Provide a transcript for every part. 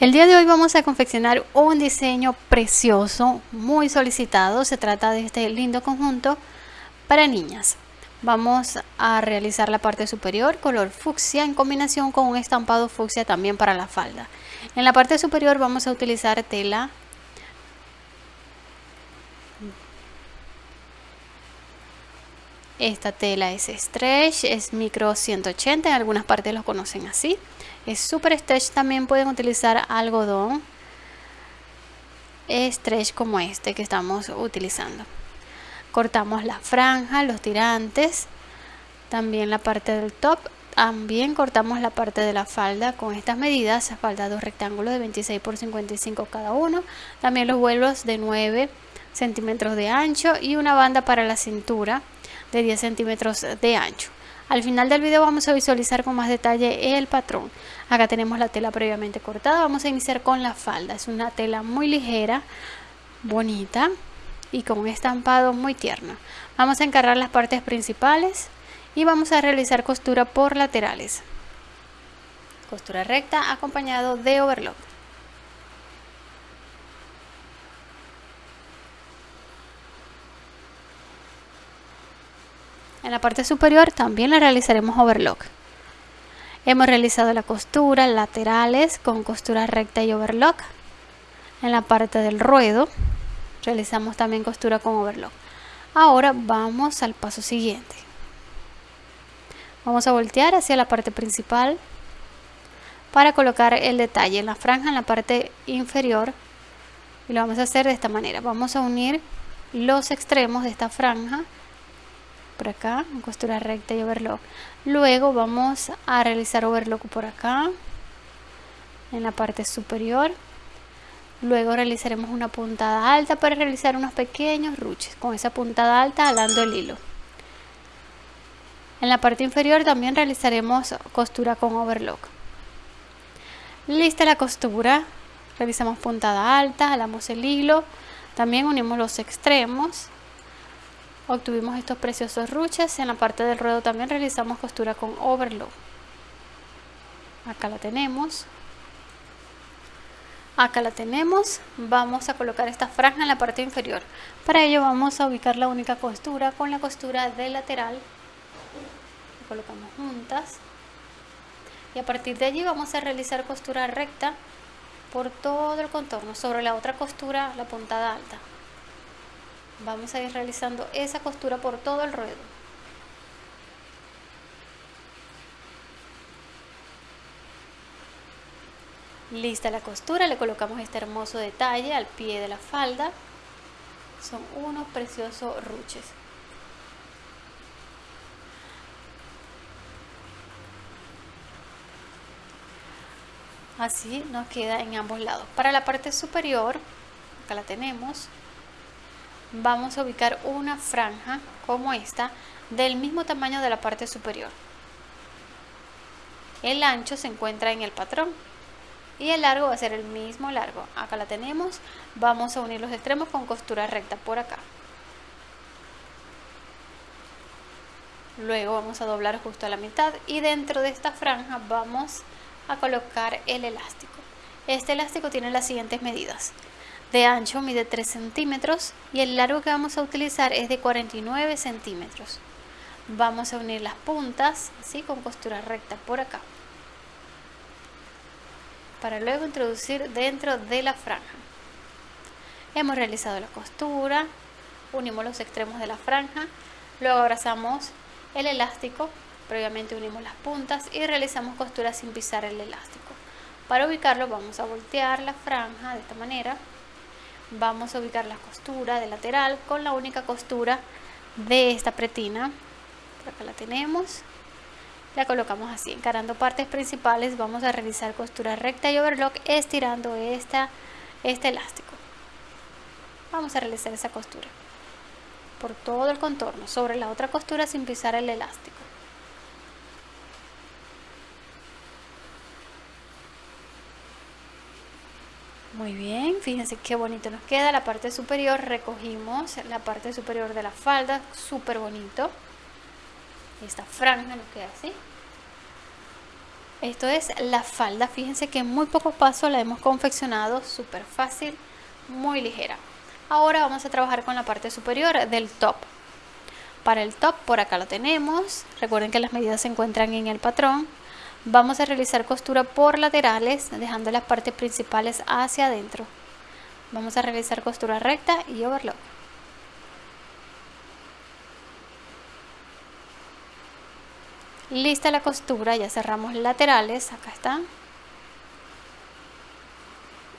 El día de hoy vamos a confeccionar un diseño precioso, muy solicitado. Se trata de este lindo conjunto para niñas. Vamos a realizar la parte superior color fucsia en combinación con un estampado fucsia también para la falda. En la parte superior vamos a utilizar tela Esta tela es stretch, es micro 180, en algunas partes lo conocen así. Es super stretch, también pueden utilizar algodón stretch como este que estamos utilizando. Cortamos la franja, los tirantes, también la parte del top. También cortamos la parte de la falda con estas medidas, falda dos rectángulos de 26 por 55 cada uno. También los vuelos de 9 centímetros de ancho y una banda para la cintura de 10 centímetros de ancho. Al final del video vamos a visualizar con más detalle el patrón. Acá tenemos la tela previamente cortada. Vamos a iniciar con la falda. Es una tela muy ligera, bonita y con un estampado muy tierno. Vamos a encargar las partes principales y vamos a realizar costura por laterales. Costura recta acompañado de overlock. En la parte superior también la realizaremos overlock. Hemos realizado la costura laterales con costura recta y overlock. En la parte del ruedo realizamos también costura con overlock. Ahora vamos al paso siguiente. Vamos a voltear hacia la parte principal para colocar el detalle en la franja en la parte inferior y lo vamos a hacer de esta manera. Vamos a unir los extremos de esta franja por acá costura recta y overlock luego vamos a realizar overlock por acá en la parte superior. Luego realizaremos una puntada alta para realizar unos pequeños ruches con esa puntada alta alando el hilo. En la parte inferior también realizaremos costura con overlock. Lista la costura realizamos puntada alta alamos el hilo. También unimos los extremos obtuvimos estos preciosos ruches. En la parte del ruedo también realizamos costura con overlock. Acá la tenemos. Acá la tenemos. Vamos a colocar esta franja en la parte inferior. Para ello vamos a ubicar la única costura con la costura de lateral. La colocamos juntas. Y a partir de allí vamos a realizar costura recta por todo el contorno. Sobre la otra costura la puntada alta vamos a ir realizando esa costura por todo el ruedo. Lista la costura le colocamos este hermoso detalle al pie de la falda. Son unos preciosos ruches. Así nos queda en ambos lados. Para la parte superior acá la tenemos vamos a ubicar una franja como esta del mismo tamaño de la parte superior. El ancho se encuentra en el patrón y el largo va a ser el mismo largo. Acá la tenemos, vamos a unir los extremos con costura recta por acá. Luego vamos a doblar justo a la mitad y dentro de esta franja vamos a colocar el elástico. Este elástico tiene las siguientes medidas de ancho mide 3 centímetros y el largo que vamos a utilizar es de 49 centímetros. Vamos a unir las puntas así con costura recta por acá para luego introducir dentro de la franja. Hemos realizado la costura unimos los extremos de la franja luego abrazamos el elástico previamente unimos las puntas y realizamos costura sin pisar el elástico. Para ubicarlo vamos a voltear la franja de esta manera vamos a ubicar la costura de lateral con la única costura de esta pretina. Acá la tenemos. La colocamos así encarando partes principales. Vamos a realizar costura recta y overlock estirando esta, este elástico. Vamos a realizar esa costura por todo el contorno. Sobre la otra costura sin pisar el elástico Muy bien, fíjense qué bonito nos queda la parte superior, recogimos la parte superior de la falda, súper bonito. Esta franja nos queda así. Esto es la falda, fíjense que en muy pocos pasos la hemos confeccionado, súper fácil, muy ligera. Ahora vamos a trabajar con la parte superior del top. Para el top, por acá lo tenemos, recuerden que las medidas se encuentran en el patrón. Vamos a realizar costura por laterales, dejando las partes principales hacia adentro. Vamos a realizar costura recta y overlock. Lista la costura, ya cerramos laterales, acá están.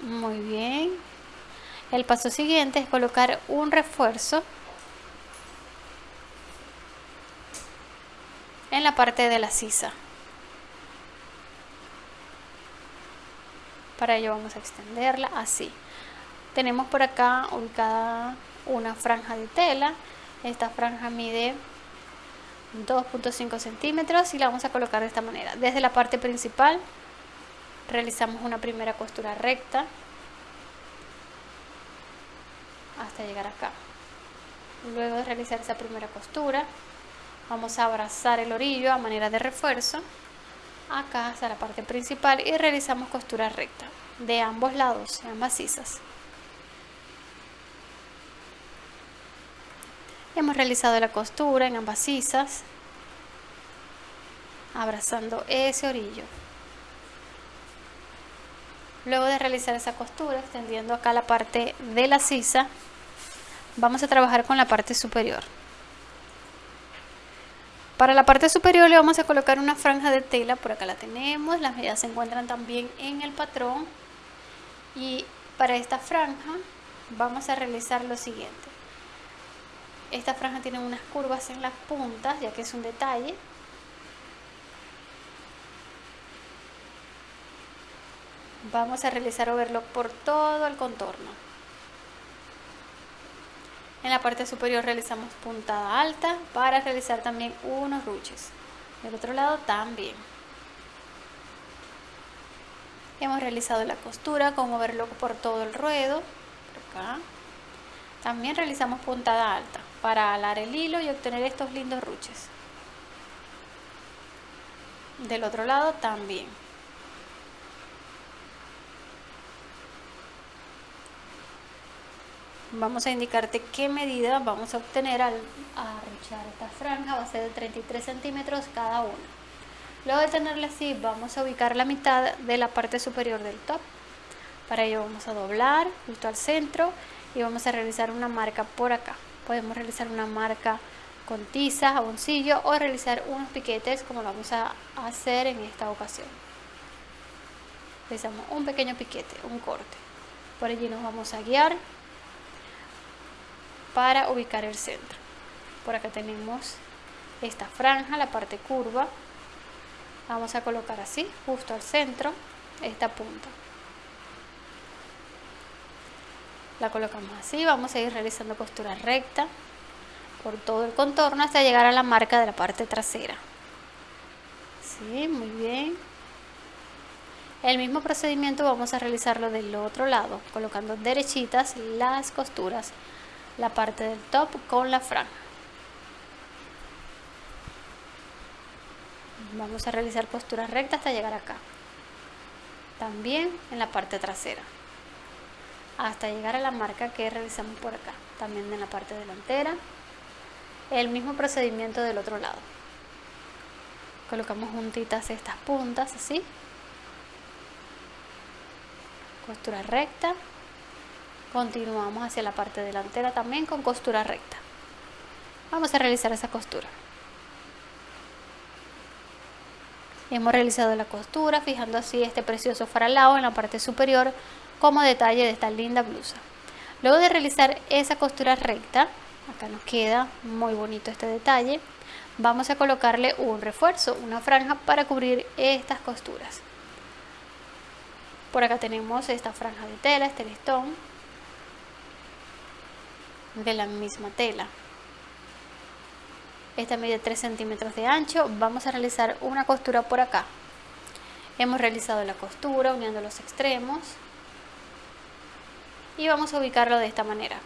Muy bien. El paso siguiente es colocar un refuerzo en la parte de la sisa. Para ello vamos a extenderla así. Tenemos por acá ubicada una franja de tela. Esta franja mide 2.5 centímetros y la vamos a colocar de esta manera desde la parte principal realizamos una primera costura recta hasta llegar acá luego de realizar esa primera costura vamos a abrazar el orillo a manera de refuerzo acá hasta la parte principal y realizamos costura recta de ambos lados, en ambas sisas Hemos realizado la costura en ambas sisas, abrazando ese orillo. Luego de realizar esa costura, extendiendo acá la parte de la sisa, vamos a trabajar con la parte superior. Para la parte superior le vamos a colocar una franja de tela, por acá la tenemos, las medidas se encuentran también en el patrón. Y para esta franja vamos a realizar lo siguiente. Esta franja tiene unas curvas en las puntas, ya que es un detalle. Vamos a realizar overlock por todo el contorno. En la parte superior realizamos puntada alta para realizar también unos ruches. Del otro lado también. Hemos realizado la costura con overlock por todo el ruedo. Acá. También realizamos puntada alta para alar el hilo y obtener estos lindos ruches. Del otro lado también. Vamos a indicarte qué medida vamos a obtener al arruchar esta franja, va a ser de 33 centímetros cada una. Luego de tenerla así, vamos a ubicar la mitad de la parte superior del top. Para ello vamos a doblar justo al centro y vamos a realizar una marca por acá podemos realizar una marca con tiza, jaboncillo o realizar unos piquetes como lo vamos a hacer en esta ocasión realizamos un pequeño piquete, un corte por allí nos vamos a guiar para ubicar el centro. Por acá tenemos esta franja, la parte curva. Vamos a colocar así, justo al centro esta punta. La colocamos así vamos a ir realizando costura recta por todo el contorno hasta llegar a la marca de la parte trasera. Sí, muy bien. El mismo procedimiento vamos a realizarlo del otro lado colocando derechitas las costuras la parte del top con la franja vamos a realizar costura recta hasta llegar acá también en la parte trasera hasta llegar a la marca que realizamos por acá, también en la parte delantera. El mismo procedimiento del otro lado. Colocamos juntitas estas puntas así. Costura recta. Continuamos hacia la parte delantera también con costura recta. Vamos a realizar esa costura. Hemos realizado la costura fijando así este precioso faralao en la parte superior como detalle de esta linda blusa. Luego de realizar esa costura recta, acá nos queda muy bonito este detalle, vamos a colocarle un refuerzo, una franja para cubrir estas costuras. Por acá tenemos esta franja de tela, este listón, de la misma tela. Esta mide 3 centímetros de ancho, vamos a realizar una costura por acá. Hemos realizado la costura uniendo los extremos, y vamos a ubicarlo de esta manera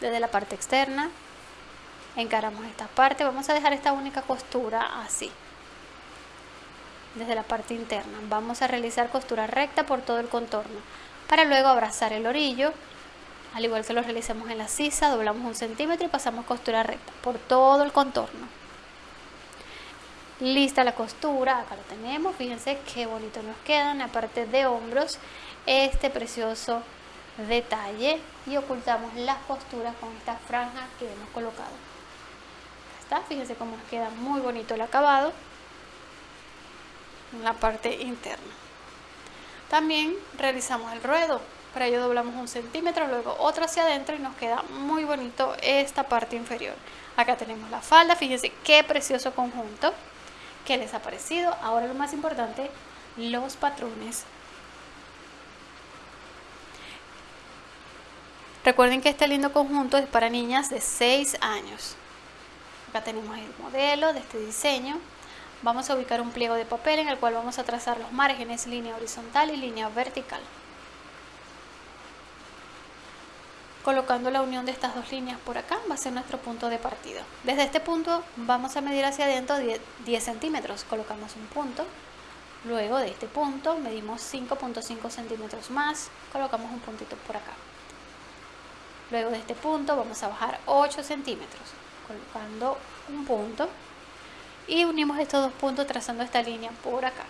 desde la parte externa encaramos esta parte vamos a dejar esta única costura así desde la parte interna. Vamos a realizar costura recta por todo el contorno para luego abrazar el orillo al igual que lo realicemos en la sisa, doblamos un centímetro y pasamos costura recta por todo el contorno. Lista la costura, acá lo tenemos, fíjense qué bonito nos queda en la parte de hombros este precioso detalle y ocultamos las costuras con esta franja que hemos colocado. Está, fíjense cómo nos queda muy bonito el acabado en la parte interna. También realizamos el ruedo, para ello doblamos un centímetro, luego otro hacia adentro y nos queda muy bonito esta parte inferior. Acá tenemos la falda, fíjense qué precioso conjunto que les ha parecido. Ahora lo más importante, los patrones. Recuerden que este lindo conjunto es para niñas de 6 años. Acá tenemos el modelo de este diseño. Vamos a ubicar un pliego de papel en el cual vamos a trazar los márgenes, línea horizontal y línea vertical. Colocando la unión de estas dos líneas por acá va a ser nuestro punto de partida. Desde este punto vamos a medir hacia adentro 10, centímetros. Colocamos un punto. Luego de este punto medimos 5.5 centímetros más. Colocamos un puntito por acá. Luego de este punto vamos a bajar 8 centímetros. Colocando un punto. Y unimos estos dos puntos trazando esta línea por acá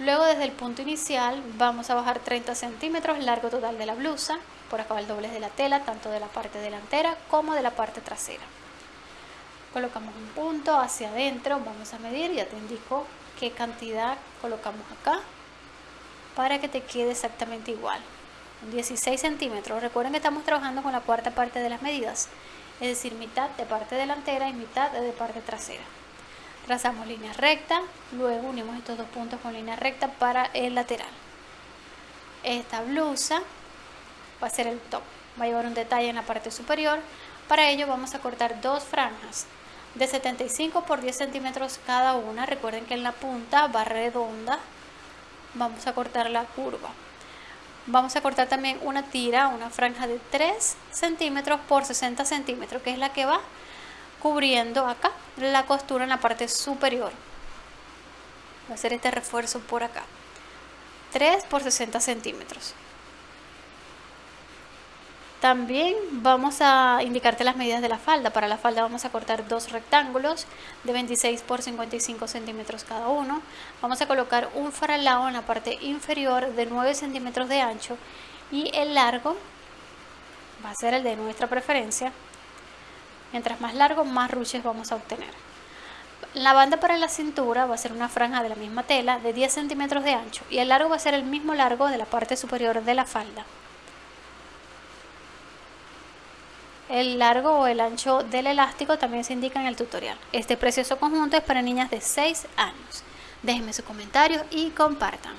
Luego desde el punto inicial vamos a bajar 30 centímetros largo total de la blusa, por acá el doblez de la tela, tanto de la parte delantera como de la parte trasera. Colocamos un punto hacia adentro, vamos a medir, ya te indico qué cantidad colocamos acá para que te quede exactamente igual. 16 centímetros, recuerden que estamos trabajando con la cuarta parte de las medidas, es decir, mitad de parte delantera y mitad de parte trasera trazamos línea recta, luego unimos estos dos puntos con línea recta para el lateral. Esta blusa va a ser el top, va a llevar un detalle en la parte superior, para ello vamos a cortar dos franjas de 75 por 10 centímetros cada una, recuerden que en la punta va redonda, vamos a cortar la curva. Vamos a cortar también una tira, una franja de 3 centímetros por 60 centímetros, que es la que va cubriendo acá la costura en la parte superior. Voy a hacer este refuerzo por acá. 3 por 60 centímetros. También vamos a indicarte las medidas de la falda. Para la falda vamos a cortar dos rectángulos de 26 por 55 centímetros cada uno. Vamos a colocar un faralao en la parte inferior de 9 centímetros de ancho y el largo va a ser el de nuestra preferencia Mientras más largo, más ruches vamos a obtener. La banda para la cintura va a ser una franja de la misma tela de 10 centímetros de ancho y el largo va a ser el mismo largo de la parte superior de la falda. El largo o el ancho del elástico también se indica en el tutorial. Este precioso conjunto es para niñas de 6 años. Déjenme su comentario y compartan.